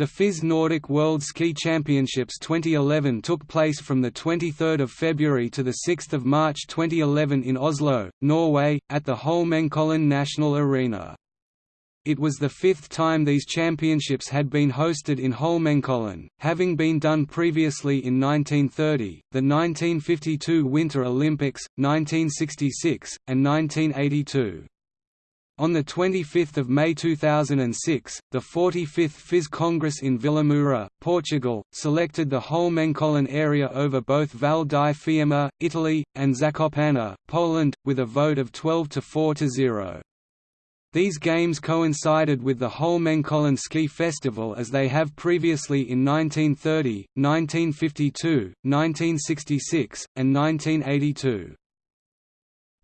The FIS Nordic World Ski Championships 2011 took place from 23 February to 6 March 2011 in Oslo, Norway, at the Holmenkollen National Arena. It was the fifth time these championships had been hosted in Holmenkollen, having been done previously in 1930, the 1952 Winter Olympics, 1966, and 1982. On 25 May 2006, the 45th FIS Congress in Vilamoura, Portugal, selected the Holmenkollen area over both Val di Fiemme, Italy, and Zakopane, Poland, with a vote of 12 to 4 to 0. These games coincided with the Holmenkollen Ski Festival as they have previously in 1930, 1952, 1966, and 1982.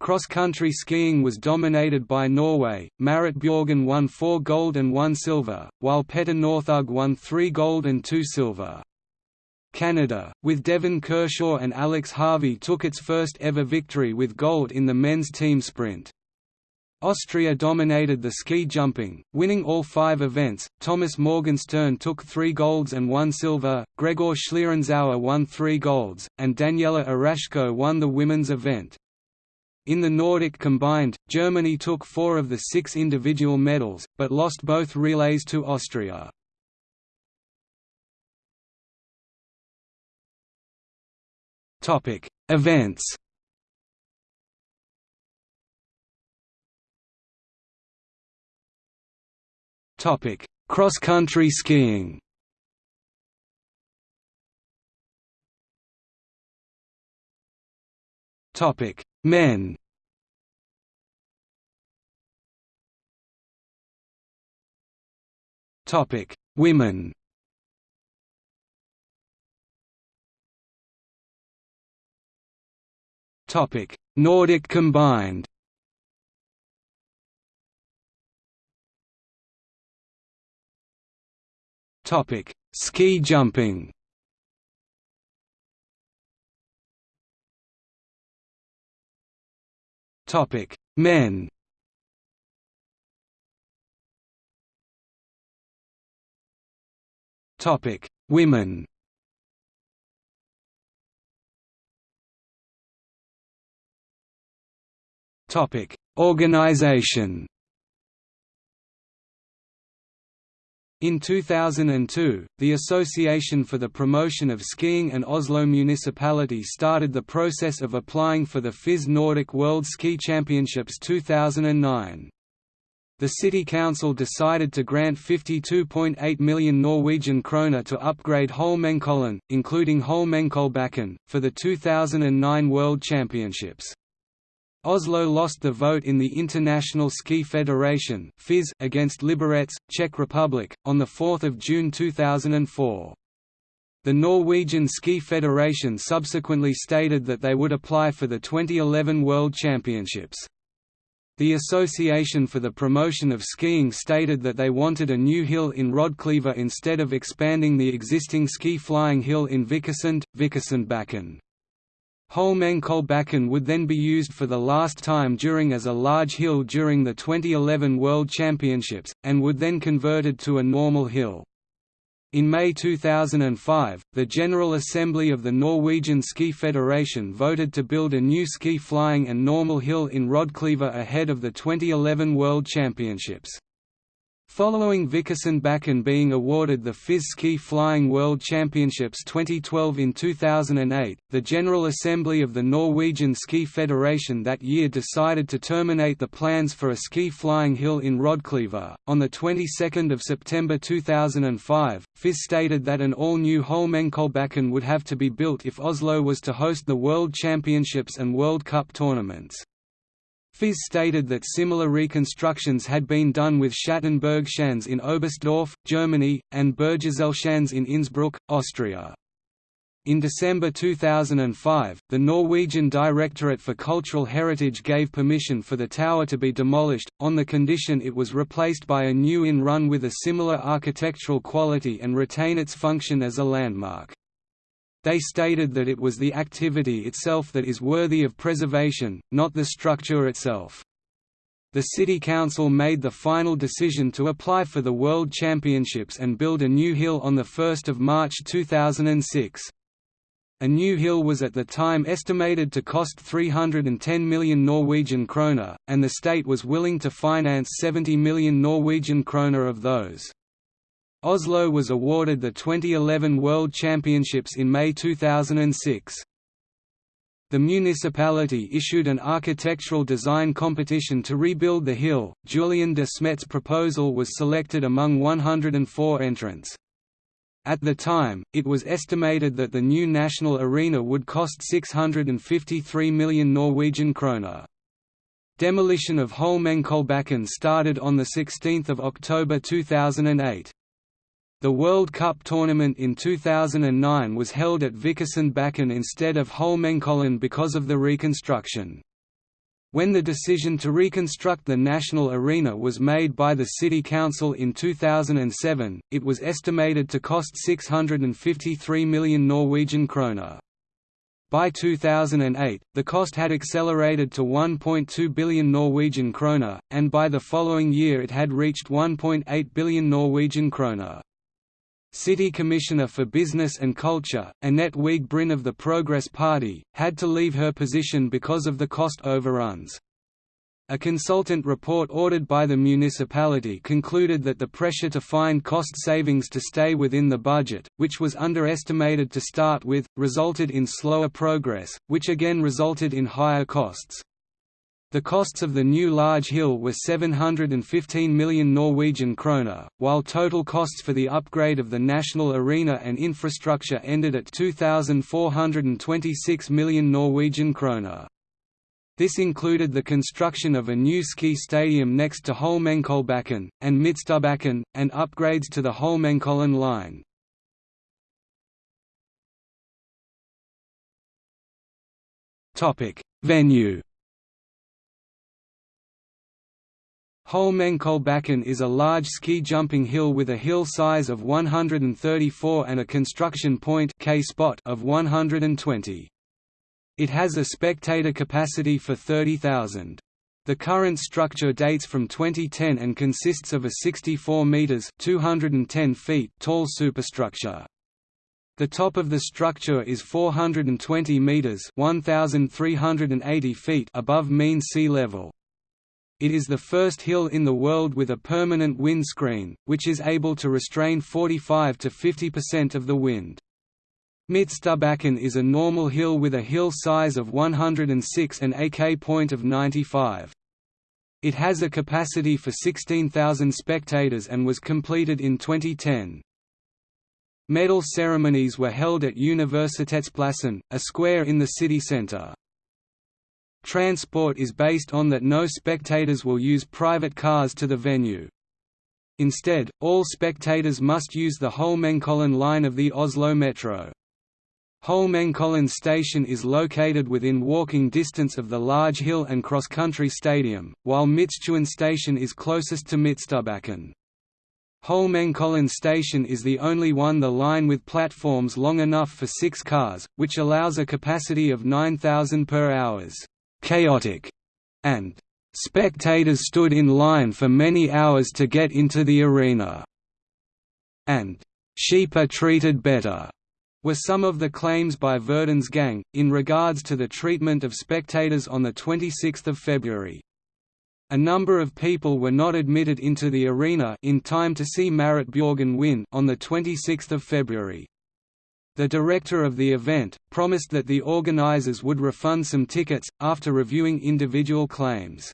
Cross-country skiing was dominated by Norway, Marit Bjorgen won four gold and one silver, while Petter Northug won three gold and two silver. Canada, with Devon Kershaw and Alex Harvey took its first ever victory with gold in the men's team sprint. Austria dominated the ski jumping, winning all five events. Thomas Morgenstern took three golds and one silver, Gregor Schlierenzauer won three golds, and Daniela Iraschko won the women's event. In the Nordic combined, Germany took four of the six individual medals, but lost both relays to Austria. Events Cross-country skiing. Topic: Men. Topic: Women. Topic: Nordic combined. Topic: Ski jumping. Topic: Men. Topic: Women. Topic: Organization. In 2002, the Association for the Promotion of Skiing and Oslo Municipality started the process of applying for the FIS Nordic World Ski Championships 2009. The City Council decided to grant 52.8 million Norwegian kroner to upgrade Holmenkollen, including Holmenkollbakken, for the 2009 World Championships. Oslo lost the vote in the International Ski Federation against Liberec, Czech Republic, on 4 June 2004. The Norwegian Ski Federation subsequently stated that they would apply for the 2011 World Championships. The Association for the Promotion of Skiing stated that they wanted a new hill in Rodkleiva instead of expanding the existing ski flying hill in Vikersund, Vikersundbakken. Holmenkollbakken would then be used for the last time during as a large hill during the 2011 World Championships, and would then converted to a normal hill. In May 2005, the General Assembly of the Norwegian Ski Federation voted to build a new ski flying and normal hill in Rodkleiva ahead of the 2011 World Championships. Following Vikersundbakken being awarded the FIS Ski Flying World Championships 2012 in 2008, the General Assembly of the Norwegian Ski Federation that year decided to terminate the plans for a ski flying hill in Rodkleiva. On the 22nd of September 2005, FIS stated that an all-new Holmenkollbakken would have to be built if Oslo was to host the World Championships and World Cup tournaments. FIS stated that similar reconstructions had been done with Schattenbergschanze in Oberstdorf, Germany, and Bergiselschanze in Innsbruck, Austria. In December 2005, the Norwegian Directorate for Cultural Heritage gave permission for the tower to be demolished, on the condition it was replaced by a new in-run with a similar architectural quality and retain its function as a landmark. They stated that it was the activity itself that is worthy of preservation, not the structure itself. the City Council made the final decision to apply for the World Championships and build a new hill on 1 March 2006. A new hill was at the time estimated to cost 310 million Norwegian kroner, and the state was willing to finance 70 million Norwegian kroner of those. Oslo was awarded the 2011 World Championships in May 2006. The municipality issued an architectural design competition to rebuild the hill. Julien De Smedt's proposal was selected among 104 entrants. At the time, it was estimated that the new national arena would cost 653 million Norwegian kroner. Demolition of Holmenkollbakken started on 16 October 2008. The World Cup tournament in 2009 was held at Vikersundbakken instead of Holmenkollen because of the reconstruction. When the decision to reconstruct the National Arena was made by the City Council in 2007, it was estimated to cost 653 million Norwegian kroner. By 2008, the cost had accelerated to 1.2 billion Norwegian kroner, and by the following year it had reached 1.8 billion Norwegian kroner. City Commissioner for Business and Culture, Annette Wiig Bryn of the Progress Party, had to leave her position because of the cost overruns. A consultant report ordered by the municipality concluded that the pressure to find cost savings to stay within the budget, which was underestimated to start with, resulted in slower progress, which again resulted in higher costs. The costs of the new large hill were 715 million Norwegian kroner, while total costs for the upgrade of the national arena and infrastructure ended at 2426 million Norwegian kroner. This included the construction of a new ski stadium next to Holmenkollbakken, and Midtstubbakken, and upgrades to the Holmenkollen line. Venue Holmenkollbakken is a large ski jumping hill with a hill size of 134 and a construction point K spot of 120. It has a spectator capacity for 30,000. The current structure dates from 2010 and consists of a 64 meters (210 feet) tall superstructure. The top of the structure is 420 meters (1380 feet) above mean sea level. It is the first hill in the world with a permanent windscreen, which is able to restrain 45 to 50% of the wind. Midtstubbakken is a normal hill with a hill size of 106 and a K point of 95. It has a capacity for 16,000 spectators and was completed in 2010. Medal ceremonies were held at Universitetsplassen, a square in the city centre. Transport is based on that no spectators will use private cars to the venue. Instead, all spectators must use the Holmenkollen line of the Oslo Metro. Holmenkollen station is located within walking distance of the large hill and cross-country stadium, while Midtstuen station is closest to Midtstubbakken. Holmenkollen station is the only one the line with platforms long enough for six cars, which allows a capacity of 9,000 per hours chaotic, and spectators stood in line for many hours to get into the arena, and sheep are treated better were some of the claims by Verdens Gang, in regards to the treatment of spectators on 26 February. A number of people were not admitted into the arena in time to see Marit Bjorgen win on 26 February. The director of the event, promised that the organizers would refund some tickets, after reviewing individual claims.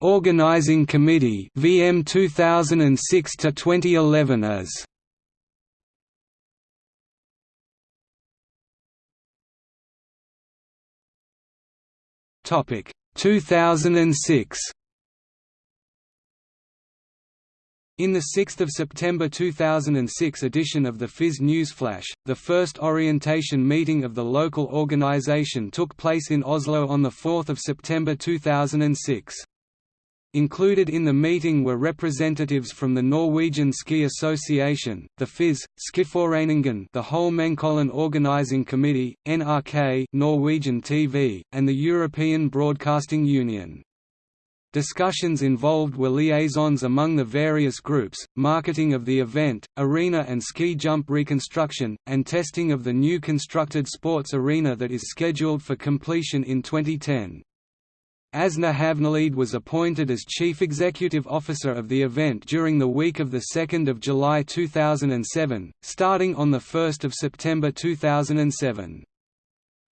Organizing Committee VM 2006 to 2011 as Topic. 2006 In the 6 September 2006 edition of the FIS Newsflash, the first orientation meeting of the local organisation took place in Oslo on 4 September 2006. Included in the meeting were representatives from the Norwegian Ski Association, the FIS, Skiforeningen the Holmenkollen Organising Committee, NRK Norwegian TV, and the European Broadcasting Union. Discussions involved were liaisons among the various groups, marketing of the event, arena and ski jump reconstruction, and testing of the new constructed sports arena that is scheduled for completion in 2010. Åsne Havnelid was appointed as Chief Executive Officer of the event during the week of 2 July 2007, starting on 1 September 2007.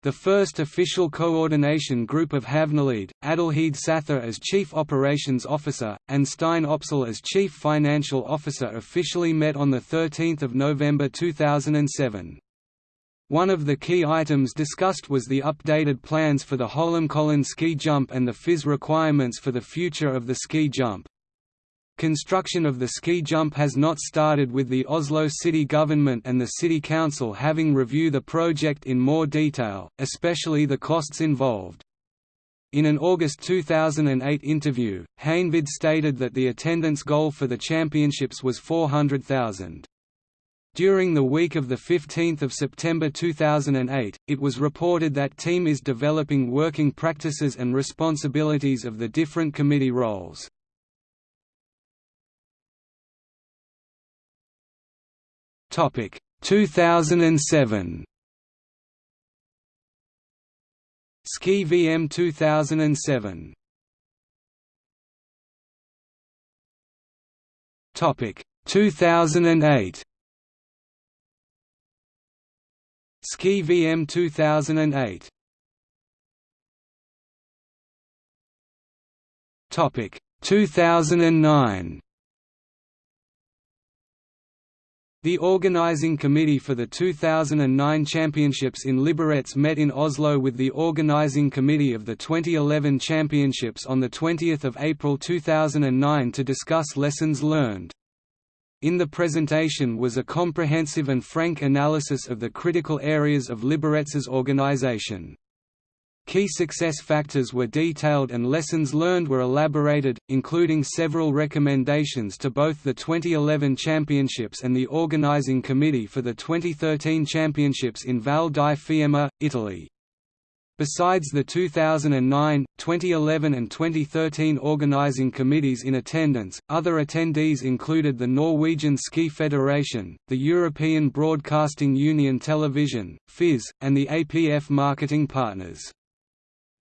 The first official coordination group of Havnelid, Adelheid Sather as Chief Operations Officer, and Stein Opsahl as Chief Financial Officer officially met on 13 November 2007. One of the key items discussed was the updated plans for the Holmenkollen ski jump and the FIS requirements for the future of the ski jump. Construction of the ski jump has not started with the Oslo city government and the city council having reviewed the project in more detail, especially the costs involved. In an August 2008 interview, Havnelid stated that the attendance goal for the championships was 400,000. During the week of 15 September 2008, it was reported that team is developing working practices and responsibilities of the different committee roles. Topic 2007 Ski VM 2007 Topic 2008 Ski VM 2008 Topic 2009 The organizing committee for the 2009 Championships in Liberec met in Oslo with the organizing committee of the 2011 Championships on 20 April 2009 to discuss lessons learned. In the presentation was a comprehensive and frank analysis of the critical areas of Liberec's organization. Key success factors were detailed and lessons learned were elaborated, including several recommendations to both the 2011 Championships and the organizing committee for the 2013 Championships in Val di Fiemme, Italy. Besides the 2009, 2011 and 2013 organizing committees in attendance, other attendees included the Norwegian Ski Federation, the European Broadcasting Union Television, FIS, and the APF marketing partners.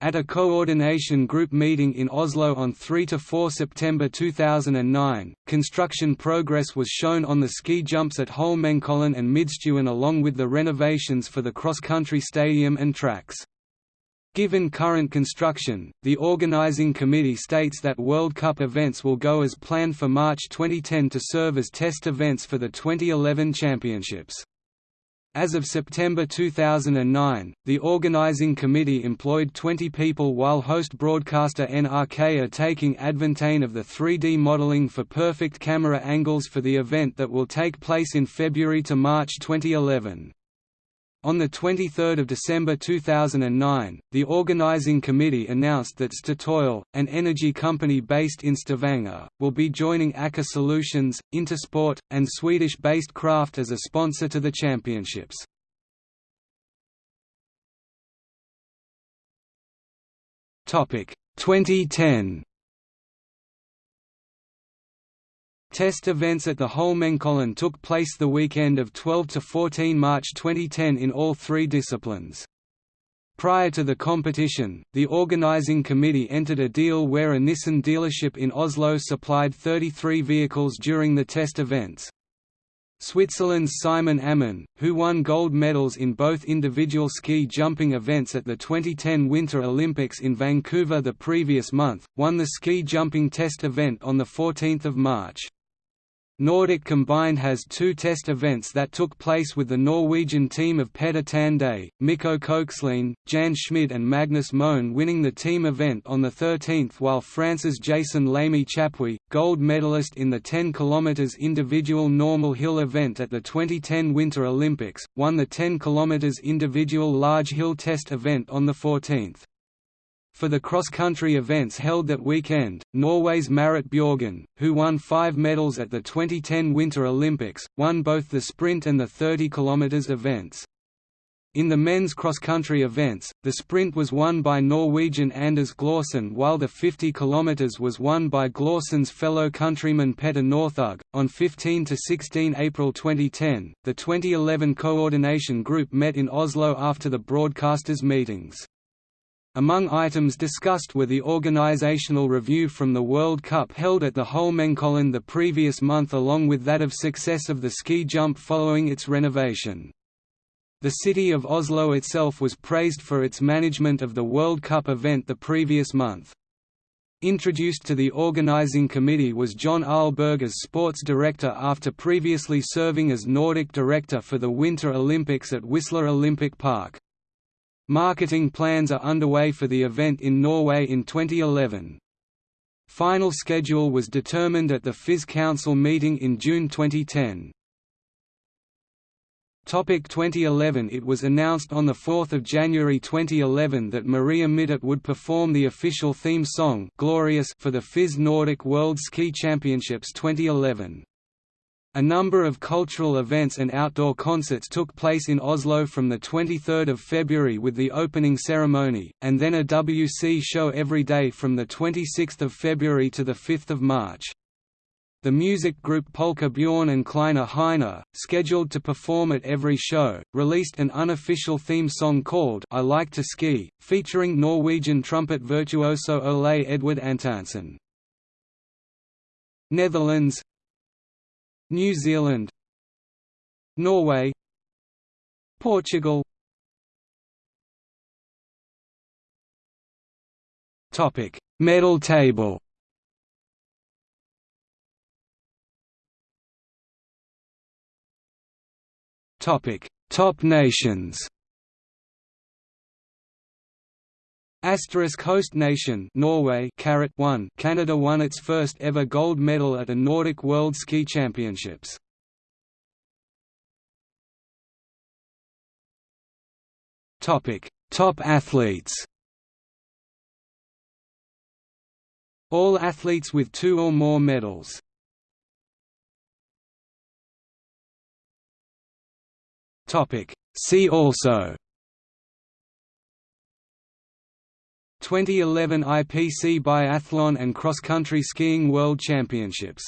At a coordination group meeting in Oslo on 3–4 September 2009, construction progress was shown on the ski jumps at Holmenkollen and Midtstuen along with the renovations for the cross-country stadium and tracks. Given current construction, the organizing committee states that World Cup events will go as planned for March 2010 to serve as test events for the 2011 championships. As of September 2009, the organizing committee employed 20 people while host broadcaster NRK are taking advantage of the 3D modeling for perfect camera angles for the event that will take place in February to March 2011. On 23 December 2009, the organizing committee announced that Statoil, an energy company based in Stavanger, will be joining Aker Solutions, Intersport, and Swedish-based Kraft as a sponsor to the championships. Topic 2010 Test events at the Holmenkollen took place the weekend of 12–14 March 2010 in all three disciplines. Prior to the competition, the organizing committee entered a deal where a Nissan dealership in Oslo supplied 33 vehicles during the test events. Switzerland's Simon Ammann, who won gold medals in both individual ski jumping events at the 2010 Winter Olympics in Vancouver the previous month, won the ski jumping test event on 14 March. Nordic combined has two test events that took place with the Norwegian team of Petter Tandé, Mikko Kokslien, Jan Schmid and Magnus Moen winning the team event on the 13th while France's Jason Lamy Chapuis, gold medalist in the 10 km individual normal hill event at the 2010 Winter Olympics, won the 10 km individual large hill test event on the 14th. For the cross-country events held that weekend, Norway's Marit Bjorgen, who won five medals at the 2010 Winter Olympics, won both the sprint and the 30 km events. In the men's cross-country events, the sprint was won by Norwegian Anders Gløersen while the 50 km was won by Gløersen's fellow countryman Petter Northug. On 15 to 16 April 2010, the 2011 coordination group met in Oslo after the broadcasters' meetings. Among items discussed were the organizational review from the World Cup held at the Holmenkollen the previous month along with that of success of the ski jump following its renovation. The city of Oslo itself was praised for its management of the World Cup event the previous month. Introduced to the organizing committee was John Aalberg as sports director after previously serving as Nordic director for the Winter Olympics at Whistler Olympic Park. Marketing plans are underway for the event in Norway in 2011. Final schedule was determined at the FIS Council meeting in June 2010. Topic 2011 It was announced on 4 January 2011 that Maria Mittet would perform the official theme song Glorious for the FIS Nordic World Ski Championships 2011. A number of cultural events and outdoor concerts took place in Oslo from 23 February with the opening ceremony, and then a WC show every day from 26 February to 5 March. The music group Polka Bjorn and Kleiner Heiner, scheduled to perform at every show, released an unofficial theme song called I Like to Ski, featuring Norwegian trumpet virtuoso Ole Edvard Antonsen. Netherlands New Zealand Norway Portugal. Topic Medal table. Topic Top nations Asterisk host nation Norway caret 1 Canada won its first ever gold medal at a Nordic World Ski Championships. Topic. Top athletes All athletes with two or more medals. Topic. See also 2011 IPC Biathlon and Cross Country Skiing World Championships